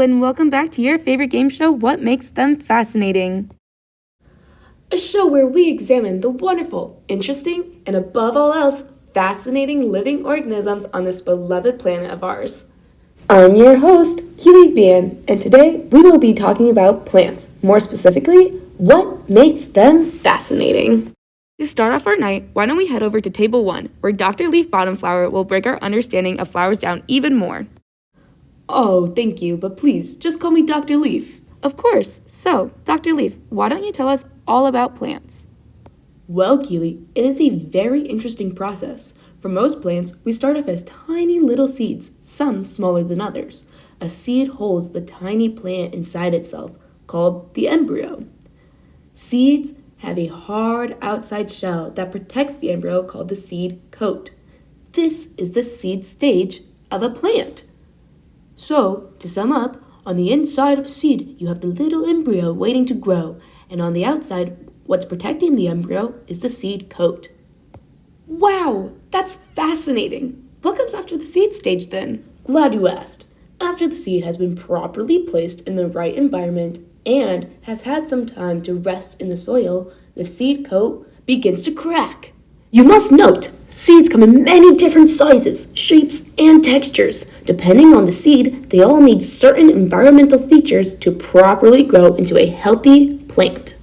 and welcome back to your favorite game show, What Makes Them Fascinating. A show where we examine the wonderful, interesting, and above all else, fascinating living organisms on this beloved planet of ours. I'm your host, Keely Ban, and today we will be talking about plants. More specifically, what makes them fascinating. To start off our night, why don't we head over to Table 1, where Dr. Leaf Bottomflower will break our understanding of flowers down even more. Oh, thank you, but please, just call me Dr. Leaf. Of course. So, Dr. Leaf, why don't you tell us all about plants? Well, Keely, it is a very interesting process. For most plants, we start off as tiny little seeds, some smaller than others. A seed holds the tiny plant inside itself, called the embryo. Seeds have a hard outside shell that protects the embryo called the seed coat. This is the seed stage of a plant. So, to sum up, on the inside of a seed, you have the little embryo waiting to grow, and on the outside, what's protecting the embryo is the seed coat. Wow, that's fascinating. What comes after the seed stage then? Glad you asked. After the seed has been properly placed in the right environment and has had some time to rest in the soil, the seed coat begins to crack. You must note, seeds come in many different sizes, shapes, and textures. Depending on the seed, they all need certain environmental features to properly grow into a healthy plant.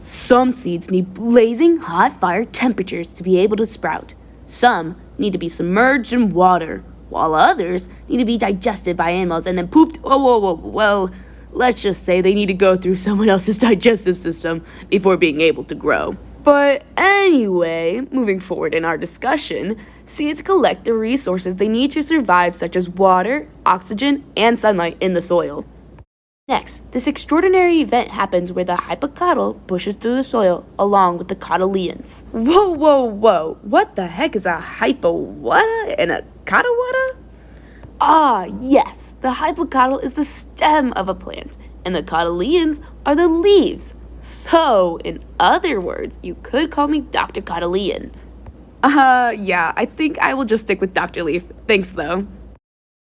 Some seeds need blazing hot fire temperatures to be able to sprout. Some need to be submerged in water, while others need to be digested by animals and then pooped. Oh, whoa, whoa, well, let's just say they need to go through someone else's digestive system before being able to grow. But anyway, moving forward in our discussion, seeds collect the resources they need to survive, such as water, oxygen, and sunlight in the soil. Next, this extraordinary event happens where the hypocotyl pushes through the soil along with the cotyledons. Whoa, whoa, whoa. What the heck is a hypowada and a cotyledon? Ah, yes. The hypocotyl is the stem of a plant, and the cotyledons are the leaves. So, in other words, you could call me Dr. Cotyledon. Uh, yeah, I think I will just stick with Dr. Leaf. Thanks, though.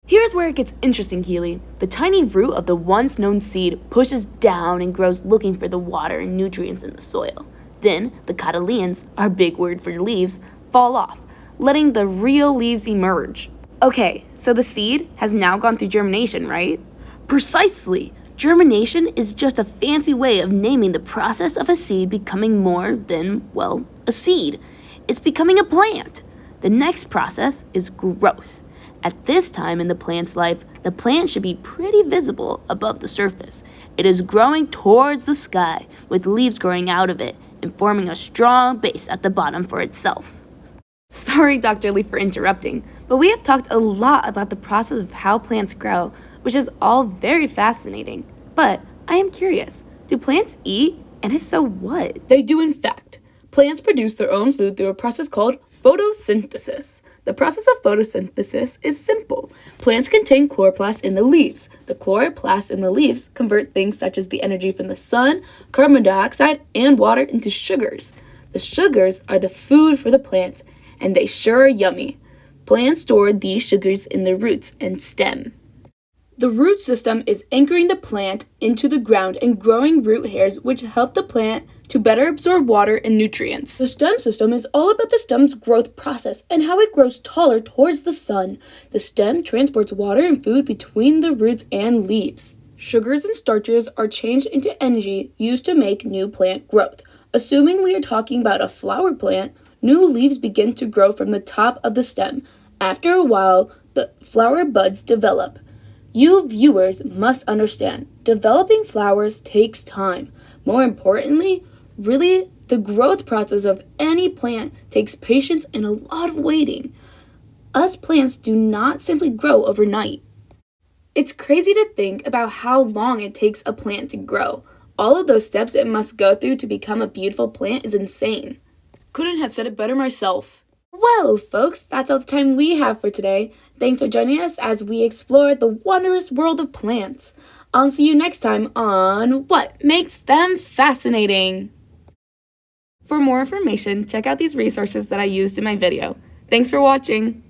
Here's where it gets interesting, Keely. The tiny root of the once known seed pushes down and grows looking for the water and nutrients in the soil. Then, the cotyledons, our big word for leaves, fall off, letting the real leaves emerge. Okay, so the seed has now gone through germination, right? Precisely! Germination is just a fancy way of naming the process of a seed becoming more than, well, a seed. It's becoming a plant. The next process is growth. At this time in the plant's life, the plant should be pretty visible above the surface. It is growing towards the sky, with leaves growing out of it and forming a strong base at the bottom for itself. Sorry, Dr. Lee, for interrupting, but we have talked a lot about the process of how plants grow, which is all very fascinating. But I am curious do plants eat? And if so, what? They do, in fact. Plants produce their own food through a process called photosynthesis. The process of photosynthesis is simple. Plants contain chloroplasts in the leaves. The chloroplasts in the leaves convert things such as the energy from the sun, carbon dioxide, and water into sugars. The sugars are the food for the plants, and they sure are yummy. Plants store these sugars in the roots and stem. The root system is anchoring the plant into the ground and growing root hairs which help the plant to better absorb water and nutrients. The stem system is all about the stem's growth process and how it grows taller towards the sun. The stem transports water and food between the roots and leaves. Sugars and starches are changed into energy used to make new plant growth. Assuming we are talking about a flower plant, new leaves begin to grow from the top of the stem. After a while, the flower buds develop. You viewers must understand, developing flowers takes time. More importantly, really, the growth process of any plant takes patience and a lot of waiting. Us plants do not simply grow overnight. It's crazy to think about how long it takes a plant to grow. All of those steps it must go through to become a beautiful plant is insane. Couldn't have said it better myself. Well, folks, that's all the time we have for today. Thanks for joining us as we explore the wondrous world of plants. I'll see you next time on What Makes Them Fascinating. For more information, check out these resources that I used in my video. Thanks for watching.